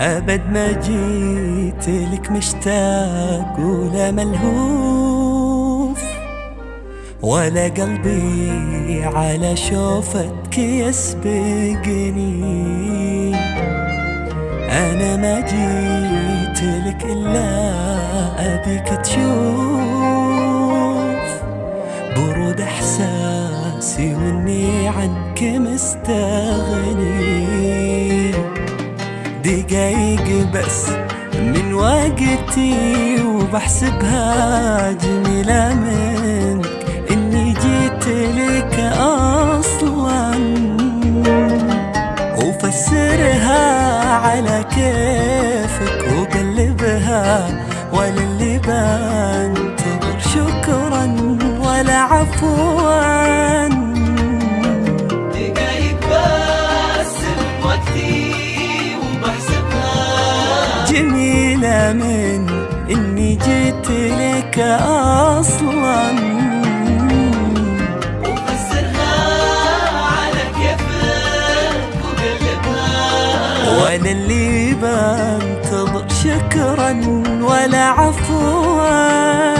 أبد ما جيت لك مشتاق ولا ملهوف ولا قلبي على شوفتك يسبقني. أنا ما جيت لك إلا أبيك تشوف برود إحساسي وإني عنك مستغني. دقايق بس من وقتي وبحسبها جميلة منك. إني جيت لك أصلا وفسرها على كيفك وقلبها ولا اللي بنتظر جميلة من إني جيت لك أصلا. ولا اللي بنتظر شكرا ولا عفوا.